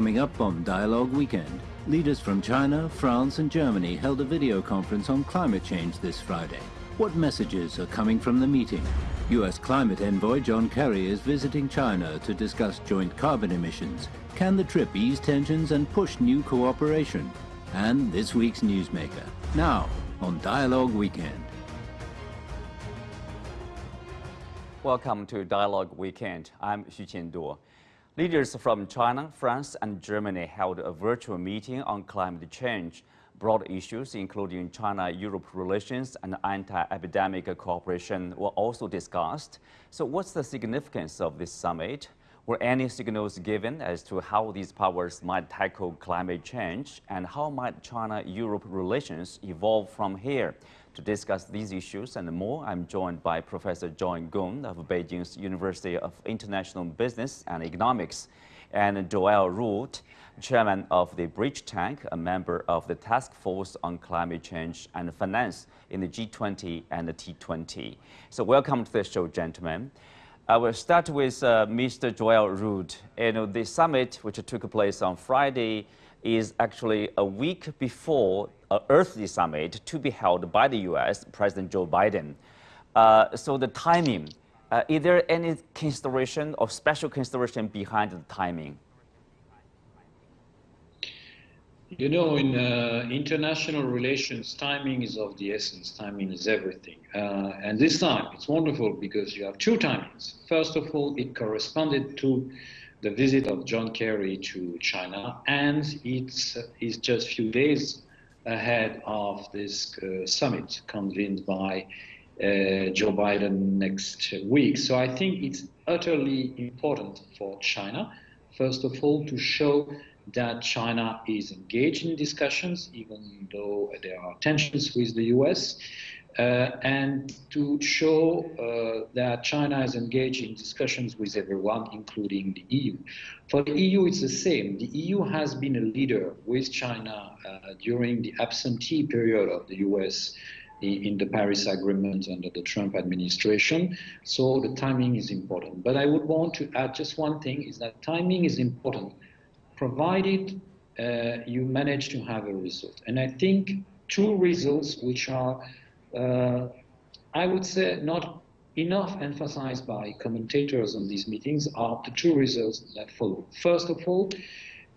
coming up on Dialogue Weekend. Leaders from China, France and Germany held a video conference on climate change this Friday. What messages are coming from the meeting? US climate envoy John Kerry is visiting China to discuss joint carbon emissions. Can the trip ease tensions and push new cooperation? And this week's newsmaker. Now, on Dialogue Weekend. Welcome to Dialogue Weekend. I'm Xu Qinduo. Leaders from China, France and Germany held a virtual meeting on climate change. Broad issues including China-Europe relations and anti-epidemic cooperation were also discussed. So what's the significance of this summit? Were any signals given as to how these powers might tackle climate change and how might China-Europe relations evolve from here? To discuss these issues and more, I'm joined by Professor John Gong of Beijing's University of International Business and Economics and Joel Ruet, chairman of the Bridge Tank, a member of the Task Force on Climate Change and Finance in the G20 and the T20. So welcome to the show, gentlemen. I will start with uh, Mr. Joel Ruet. You know, the summit, which took place on Friday, is actually a week before an Earth Day Summit to be held by the U.S. President Joe Biden. Uh, so the timing, uh, is there any consideration or special consideration behind the timing? You know, in uh, international relations, timing is of the essence. Timing is everything. Uh, and this time, it's wonderful because you have two timings. First of all, it corresponded to the visit of John Kerry to China, and it's, it's just a few days ahead of this uh, summit convened by uh, Joe Biden next week. So I think it's utterly important for China, first of all, to show that China is engaged in discussions, even though there are tensions with the US, uh, and to show uh, that China is engaged in discussions with everyone, including the EU. For the EU, it's the same. The EU has been a leader with China uh, during the absentee period of the US in, in the Paris Agreement under the Trump administration. So the timing is important. But I would want to add just one thing, is that timing is important, provided uh, you manage to have a result. And I think two results which are uh, I would say not enough emphasized by commentators on these meetings are the two results that follow. First of all,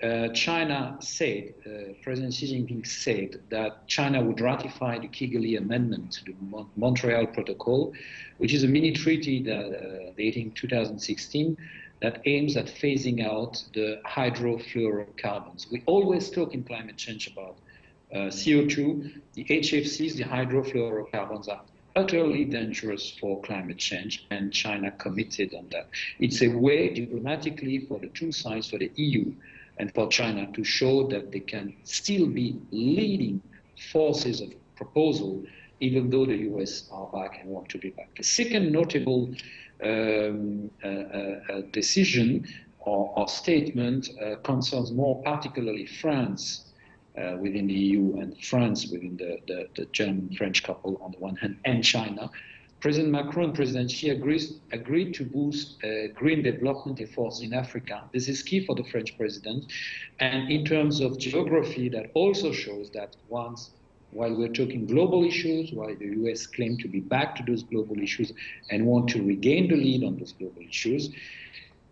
uh, China said, uh, President Xi Jinping said that China would ratify the Kigali Amendment to the Mon Montreal Protocol, which is a mini treaty that, uh, dating 2016 that aims at phasing out the hydrofluorocarbons. We always talk in climate change about uh, CO2, the HFCs, the hydrofluorocarbons are utterly dangerous for climate change, and China committed on that. It's a way diplomatically for the two sides, for the EU and for China, to show that they can still be leading forces of proposal, even though the US are back and want to be back. The second notable um, uh, decision or, or statement uh, concerns more particularly France uh, within the EU and France within the, the, the German-French couple on the one hand and China. President Macron, President Xi agrees, agreed to boost uh, green development efforts in Africa. This is key for the French president. And in terms of geography, that also shows that once, while we're talking global issues, while the US claim to be back to those global issues and want to regain the lead on those global issues,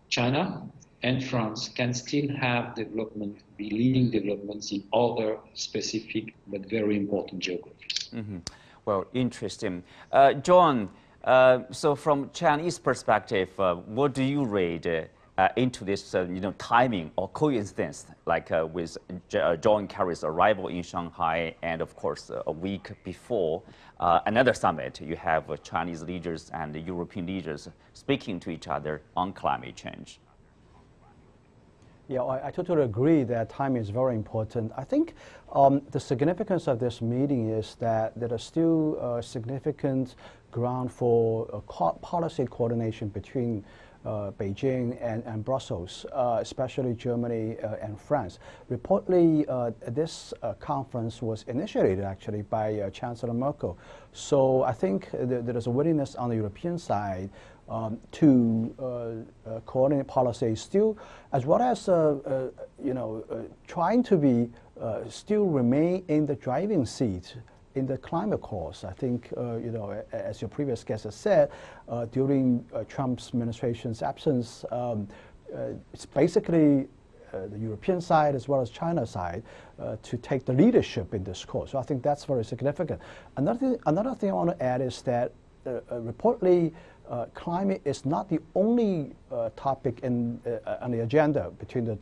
China and France can still have development, be leading developments in other specific but very important geographies. Mm -hmm. Well, interesting. Uh, John, uh, so from Chinese perspective, uh, what do you read uh, into this, uh, you know, timing or coincidence, like uh, with John Kerry's arrival in Shanghai, and of course, a week before another summit, you have Chinese leaders and European leaders speaking to each other on climate change. Yeah, I, I, totally agree that time is very important. I think um, the significance of this meeting is that there are still uh, significant ground for uh, co policy coordination between uh, Beijing and, and Brussels, uh, especially Germany uh, and France. Reportedly, uh, this uh, conference was initiated actually by Chancellor Merkel. So I think th there is a willingness on the European side um, to coordinate policy still, as well as you know trying to be still remain in the driving seat in the climate cause, I think, uh, you know, as your previous guest has said, uh, during uh, Trump's administration's absence, um, uh, it's basically uh, the European side as well as China side uh, to take the leadership in this cause. So I think that's very significant. Another thing, another thing I want to add is that reportedly, climate is not the only topic in, on the agenda between the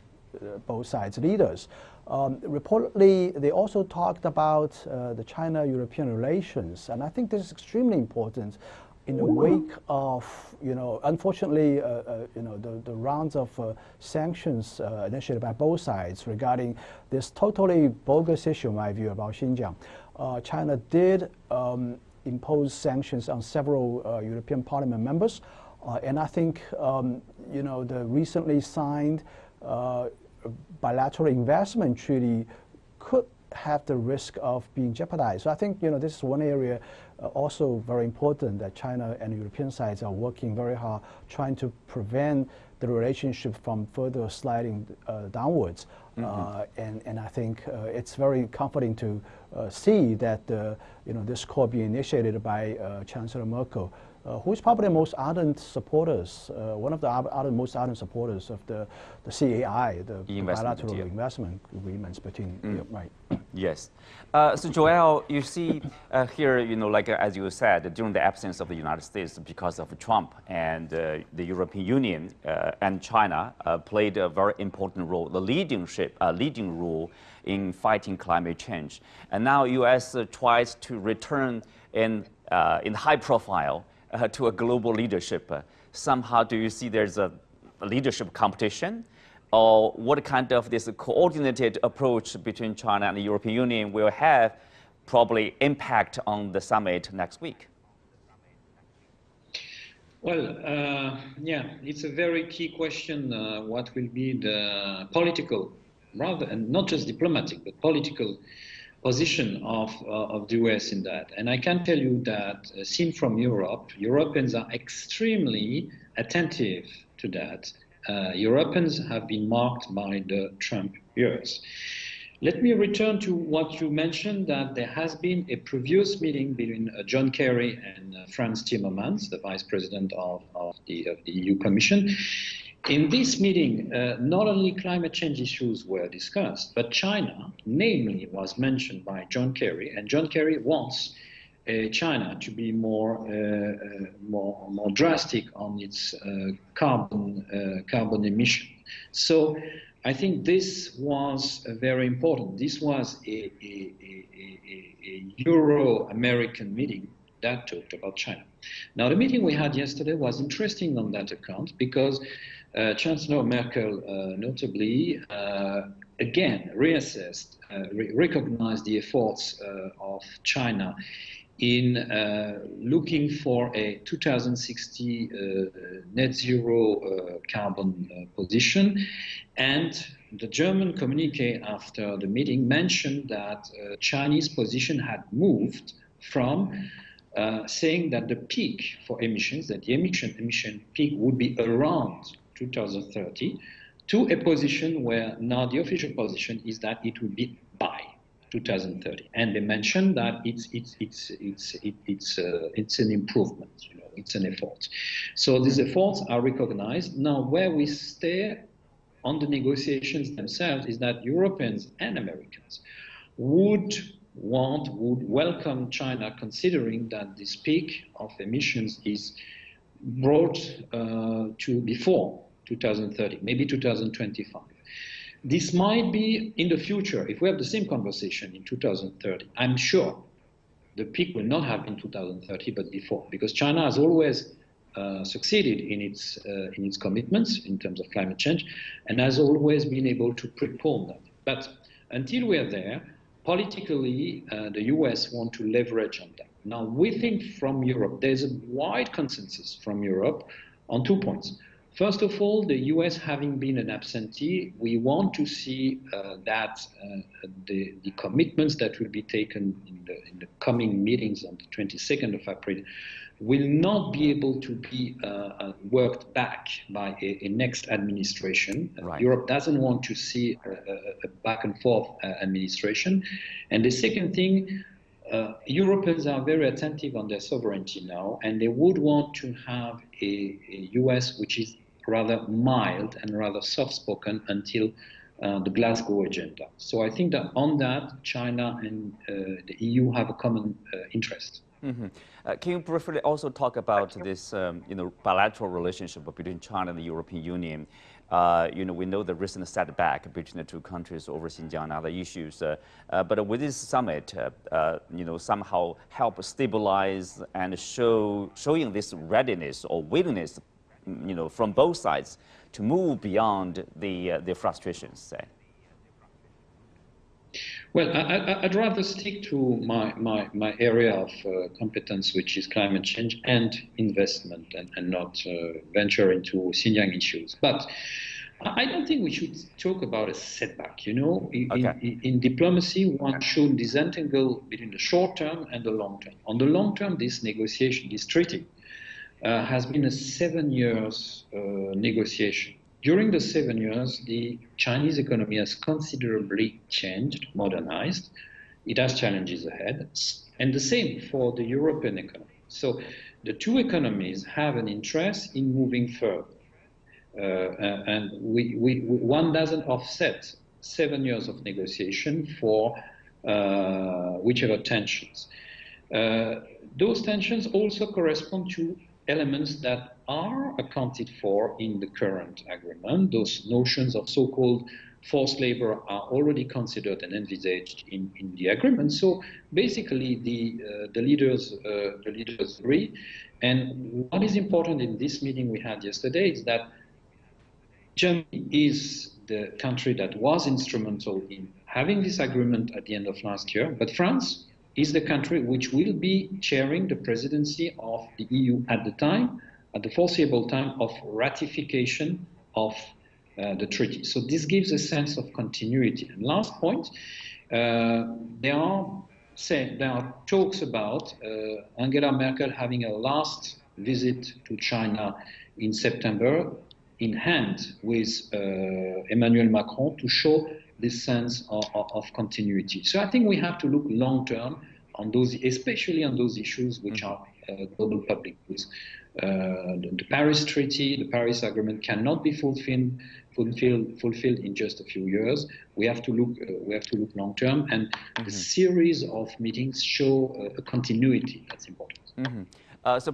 both sides leaders. Um, reportedly, they also talked about uh, the China-European relations, and I think this is extremely important in the wake of, you know, unfortunately, uh, uh, you know, the, the rounds of uh, sanctions uh, initiated by both sides regarding this totally bogus issue, in my view, about Xinjiang. Uh, China did um, impose sanctions on several European Parliament members, and I think, um, you know, the recently signed bilateral investment treaty could have the risk of being jeopardized. So I think you know this is one area uh, also very important that China and European sides are working very hard trying to prevent the relationship from further sliding uh, downwards. Mm -hmm. uh, and, and I think uh, it's very comforting to see that you know this call be initiated by uh, Chancellor Merkel uh, who is probably the most ardent supporters, uh, one of the ardent, most ardent supporters of the, the CAI, the, the bilateral deal. investment agreements between, mm. right. Yes. Uh, so Joel, you see uh, here, you know, like uh, as you said, during the absence of the United States because of Trump and uh, the European Union and China played a very important role, the leadership, leading role in fighting climate change. And now U.S. tries to return in, in high profile uh, to a global leadership. Uh, somehow, do you see there's a, a, leadership competition? Or what kind of this coordinated approach between China and the European Union will have probably impact on the summit next week? Well, uh, yeah, it's a very key question. Uh, what will be the political, rather, and not just diplomatic, but political position of, uh, of the US in that. And I can tell you that, uh, seen from Europe, Europeans are extremely attentive to that. Uh, Europeans have been marked by the Trump years. Let me return to what you mentioned that there has been a previous meeting between uh, John Kerry and uh, Frans Timmermans, the Vice President of, of, the, of the EU Commission, in this meeting, uh, not only climate change issues were discussed, but China, namely, was mentioned by John Kerry, and John Kerry wants uh, China to be more, uh, uh more, more drastic on its uh, carbon, uh, carbon emission. So I think this was very important. This was a, a, a, a Euro-American meeting that talked about China. Now, the meeting we had yesterday was interesting on that account because Chancellor Merkel uh, notably uh, again reassessed, re recognized the efforts of China in uh, looking for a 2060 uh, net zero uh, carbon position. And the German communique after the meeting mentioned that Chinese position had moved from saying that the peak for emissions, that the emission emission peak would be around 2030 to a position where now the official position is that it will be by 2030. And they mentioned that it's it's it's it's it's uh, it's an improvement. You know, it's an effort. So these efforts are recognized. Now, where we stay on the negotiations themselves is that Europeans and Americans would want would welcome China, considering that this peak of emissions is brought uh, to before 2030, maybe 2025. This might be in the future, if we have the same conversation in 2030, I'm sure the peak will not have been 2030, but before, because China has always uh, succeeded in its, uh, in its commitments in terms of climate change and has always been able to prepone that. But until we are there, politically, uh, the US want to leverage on that. Now, we think from Europe, there's a wide consensus from Europe on two points. First of all, the US having been an absentee, we want to see uh, that uh, the, the, commitments that will be taken in the, in the, coming meetings on the 22nd of April will not be able to be uh, uh worked back by a, a next administration. Right. Europe doesn't want to see a, a back and forth uh, administration. And the second thing, uh, Europeans are very attentive on their sovereignty now, and they would want to have a, a US which is rather mild and rather soft spoken until uh, the Glasgow agenda. So I think that on that, China and uh, the EU have a common uh, interest. Mm -hmm. can you briefly also talk about this, um, you know, bilateral relationship between China and the European Union? Uh, you know, we know the recent setback between the two countries over Xinjiang and other issues. Uh, uh, but with this summit, uh, uh, you know, somehow help stabilize and show showing this readiness or willingness, you know, from both sides to move beyond the the frustrations. Say. Well, I, would rather stick to my, my, my area of uh, competence, which is climate change and investment, and, and not uh, venture into Xinjiang issues. But I don't think we should talk about a setback. You know, in, okay. in, in, diplomacy, one should disentangle between the short term and the long term. On the long term, this negotiation, this treaty, uh, has been a seven years uh, negotiation. During the seven years, the Chinese economy has considerably changed, modernized. It has challenges ahead, and the same for the European economy. So the two economies have an interest in moving further. Uh, and we, we, one doesn't offset seven years of negotiation for uh, whichever tensions. Uh, those tensions also correspond to elements that are accounted for in the current agreement. Those notions of so-called forced labor are already considered and envisaged in, in the agreement. So basically, the uh, the leaders uh, the leaders agree. And what is important in this meeting we had yesterday is that Germany is the country that was instrumental in having this agreement at the end of last year, but France is the country which will be chairing the presidency of the EU at the time, at the foreseeable time of ratification of uh, the treaty. So this gives a sense of continuity. And last point, uh, there are say, there are talks about uh, Angela Merkel having a last visit to China in September in hand with uh, Emmanuel Macron to show this sense of, of, continuity. So I think we have to look long term on those, especially on those issues which mm-hmm. are uh, global public goods. Uh, the, the, Paris Treaty, the Paris Agreement cannot be fulfilled, fulfilled, fulfilled in just a few years. We have to look, uh, we have to look long term, and mm-hmm. a series of meetings show uh, a continuity that's important. Mm-hmm. Uh, so